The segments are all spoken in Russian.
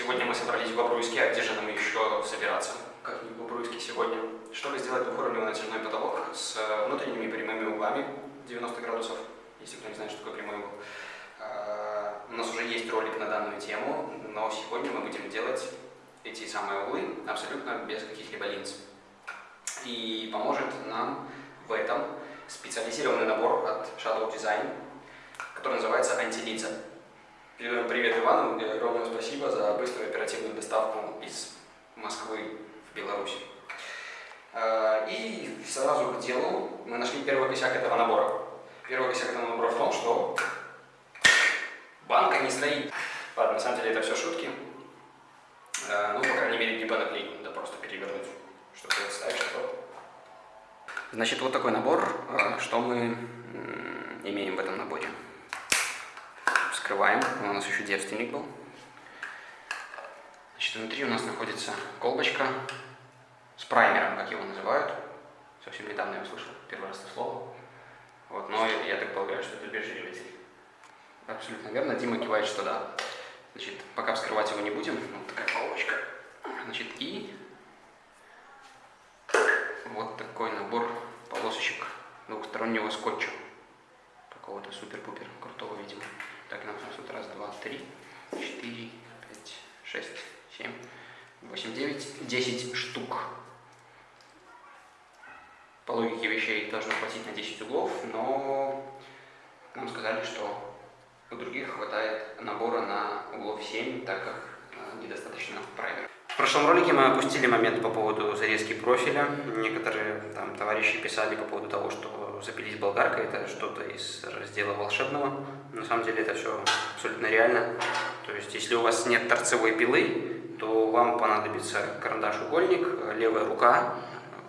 Сегодня мы собрались в Бобруйске, а где же нам еще собираться, как не в Бобруйске сегодня, чтобы сделать двухуровневый натяжной потолок с внутренними прямыми углами 90 градусов, если кто не знает, что такое прямой угол. А, у нас уже есть ролик на данную тему, но сегодня мы будем делать эти самые углы абсолютно без каких-либо линз. И поможет нам в этом специализированный набор от Shadow Design, который называется антилинза. Передаем привет Ивану и огромное спасибо за быструю оперативную доставку из Москвы в Беларусь. А, и сразу к делу мы нашли первый косяк этого набора. Первый косяк этого набора в том, что банка не стоит. Ладно, на самом деле это все шутки. А, ну, по крайней мере, не банок надо просто перевернуть, чтобы ставить что Значит, вот такой набор, а, что мы имеем в этом наборе. Вскрываем, у нас еще девственник был. Значит, внутри у нас находится колбочка с праймером, как его называют. Совсем недавно я услышал первый раз это слово. Вот, но я так полагаю, что это обезжириватель. Абсолютно верно. Дима кивает, что да. Значит, пока вскрывать его не будем. Вот такая колбочка. Значит, и вот такой набор полосочек двухстороннего скотча. Какого-то супер-пупер крутого, видимо. Так, нас тут раз, два, три, четыре, пять, шесть, семь, восемь, девять, десять штук. По логике вещей должно хватить на 10 углов, но нам сказали, что у других хватает набора на углов 7, так как э, недостаточно праймера. В прошлом ролике мы опустили момент по поводу зарезки профиля. Некоторые там товарищи писали по поводу того, что запились болгаркой, это что-то из раздела волшебного. На самом деле это все абсолютно реально. То есть, если у вас нет торцевой пилы, то вам понадобится карандаш-угольник, левая рука,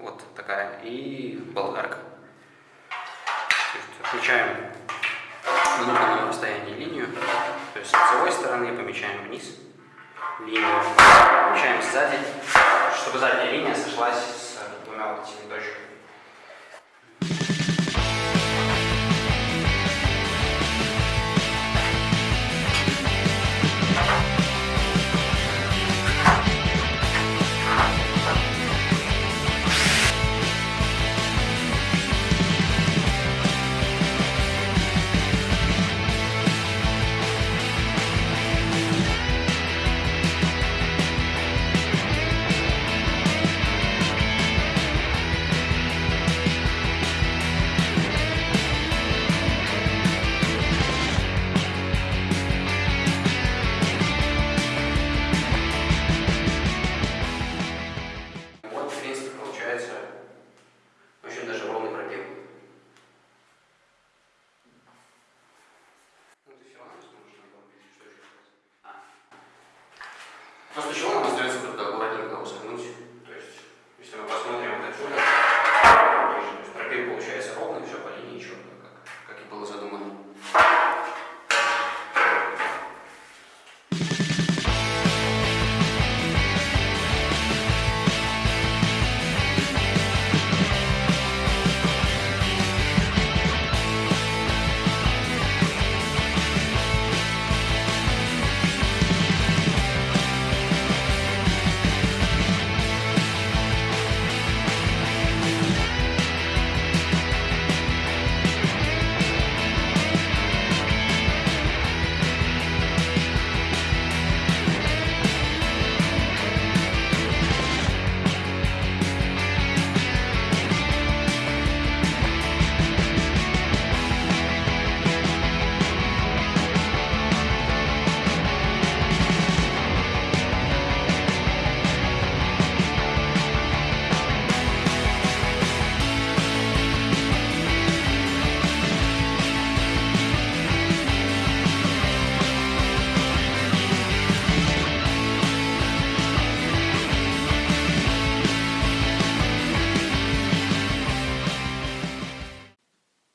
вот такая, и болгарка. Включаем на нужном расстоянии линию, то есть с лицевой стороны помечаем вниз линию, помечаем сзади, чтобы задняя линия сошлась с двумя вот этими точками.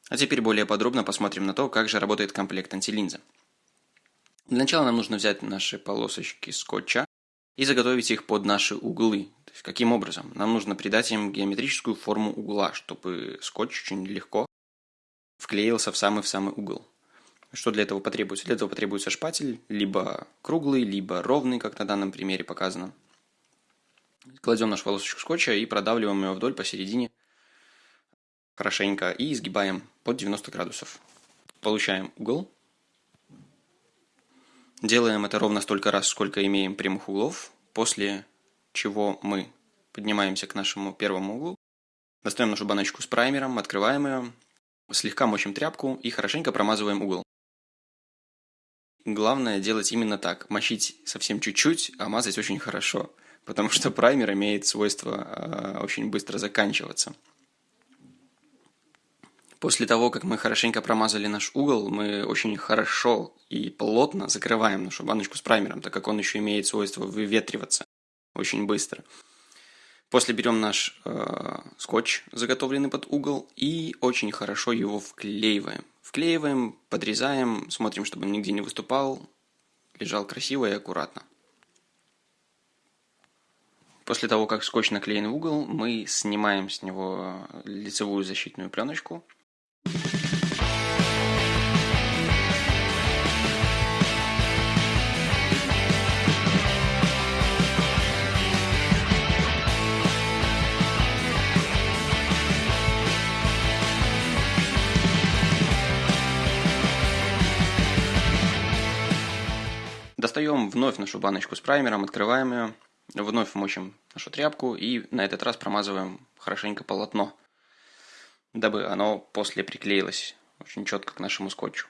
А теперь более подробно посмотрим на то, как же работает комплект антилинза. Для начала нам нужно взять наши полосочки скотча и заготовить их под наши углы. То есть, каким образом? Нам нужно придать им геометрическую форму угла, чтобы скотч очень легко вклеился в самый-в самый угол. Что для этого потребуется? Для этого потребуется шпатель, либо круглый, либо ровный, как на данном примере показано. Кладем наш волосочек скотча и продавливаем его вдоль посередине хорошенько и изгибаем под 90 градусов. Получаем угол. Делаем это ровно столько раз, сколько имеем прямых углов, после чего мы поднимаемся к нашему первому углу, достаем нашу баночку с праймером, открываем ее, слегка мочим тряпку и хорошенько промазываем угол. Главное делать именно так, мочить совсем чуть-чуть, а мазать очень хорошо, потому что праймер имеет свойство э, очень быстро заканчиваться. После того, как мы хорошенько промазали наш угол, мы очень хорошо и плотно закрываем нашу баночку с праймером, так как он еще имеет свойство выветриваться очень быстро. После берем наш э, скотч, заготовленный под угол, и очень хорошо его вклеиваем. Вклеиваем, подрезаем, смотрим, чтобы он нигде не выступал, лежал красиво и аккуратно. После того, как скотч наклеен в угол, мы снимаем с него лицевую защитную пленочку – вновь нашу баночку с праймером, открываем ее, вновь мочим нашу тряпку и на этот раз промазываем хорошенько полотно – дабы оно после приклеилось очень четко к нашему скотчу.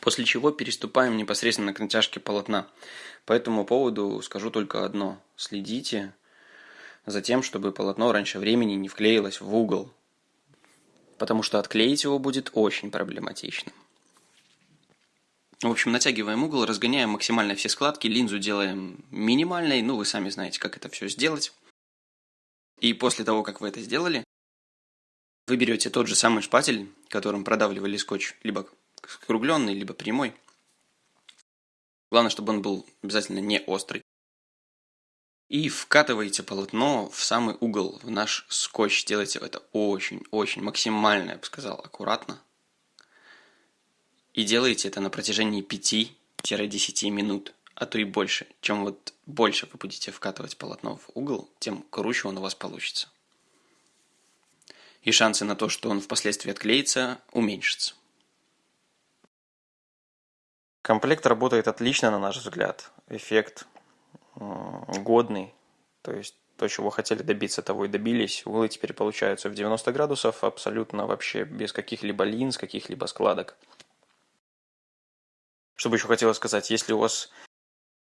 После чего переступаем непосредственно к натяжке полотна. По этому поводу скажу только одно. Следите за тем, чтобы полотно раньше времени не вклеилось в угол, потому что отклеить его будет очень проблематично. В общем, натягиваем угол, разгоняем максимально все складки, линзу делаем минимальной, ну вы сами знаете, как это все сделать. И после того, как вы это сделали, вы берете тот же самый шпатель, которым продавливали скотч, либо скругленный, либо прямой. Главное, чтобы он был обязательно не острый и вкатываете полотно в самый угол, в наш скотч. Делайте это очень-очень максимально, я бы сказал, аккуратно. И делайте это на протяжении 5-10 минут, а то и больше. Чем вот больше вы будете вкатывать полотно в угол, тем круче он у вас получится. И шансы на то, что он впоследствии отклеится, уменьшатся. Комплект работает отлично, на наш взгляд. Эффект годный, то есть то, чего хотели добиться, того и добились. Углы теперь получаются в 90 градусов, абсолютно вообще без каких-либо линз, каких-либо складок. Что бы еще хотелось сказать, если у вас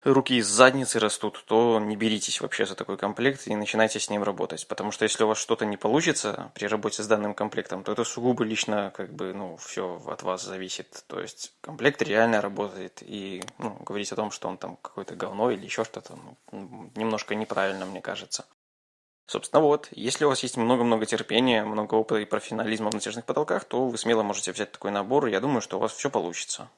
руки из задницы растут, то не беритесь вообще за такой комплект и начинайте с ним работать. Потому что если у вас что-то не получится при работе с данным комплектом, то это сугубо лично как бы, ну, все от вас зависит. То есть комплект реально работает. И ну, говорить о том, что он там какое-то говно или еще что-то, ну, немножко неправильно, мне кажется. Собственно, вот, если у вас есть много-много терпения, много опыта и профессионализма в натяжных потолках, то вы смело можете взять такой набор, и я думаю, что у вас все получится.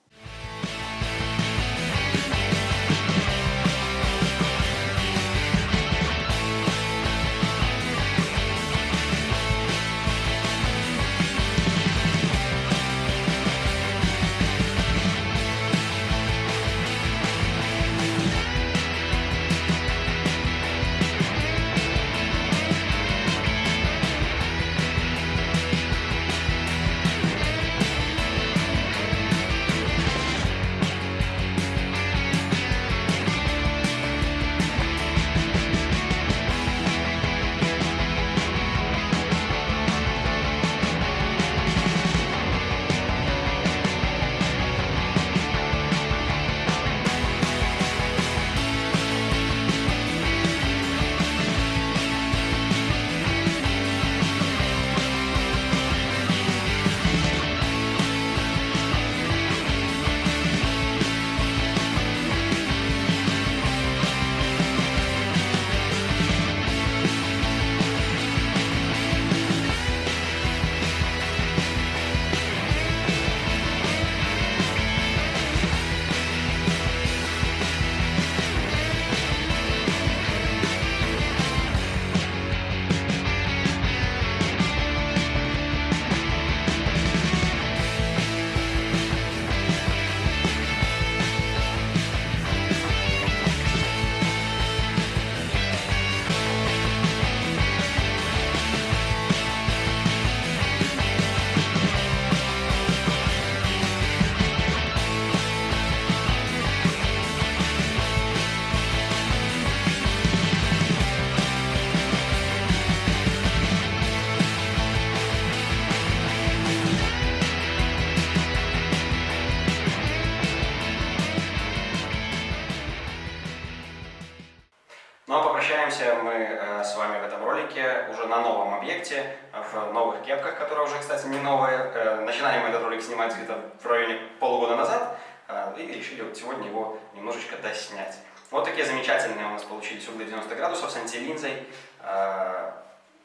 Ролике уже на новом объекте, в новых кепках, которые уже, кстати, не новые. Э, начинали мы этот ролик снимать где-то в районе полугода назад, э, и решили вот сегодня его немножечко доснять. Вот такие замечательные у нас получились углы 90 градусов с антилинзой. Э,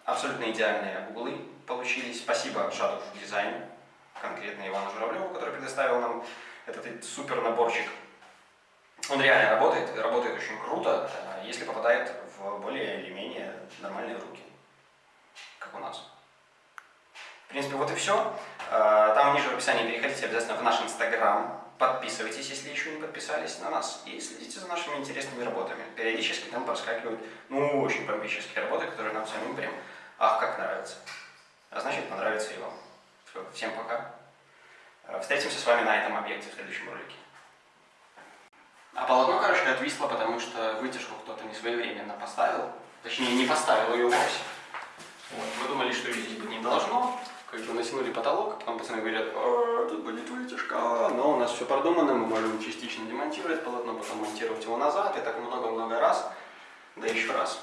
абсолютно идеальные углы получились. Спасибо Шатов Дизайн, конкретно Ивану Журавлеву, который предоставил нам этот супер наборчик. Он реально работает, работает очень круто, если попадает в более или менее нормальные руки, как у нас. В принципе, вот и все. Там ниже в описании переходите обязательно в наш инстаграм, подписывайтесь, если еще не подписались на нас, и следите за нашими интересными работами. Периодически там проскакивают, ну, очень бомбические работы, которые нам самим прям, ах, как нравятся. А значит, понравится и вам. Все, всем пока. Э, Встретимся с вами на этом объекте в следующем ролике. А полотно, короче, отвисло, потому что вытяжку кто-то не своевременно поставил. Точнее, не поставил ее вовсе. Вот. Мы думали, что ее здесь быть не должно. Как бы натянули потолок, потом пацаны говорят, «А, тут будет вытяжка. Но у нас все продумано, мы можем частично демонтировать полотно, потом монтировать его назад, и так много-много раз, да еще раз.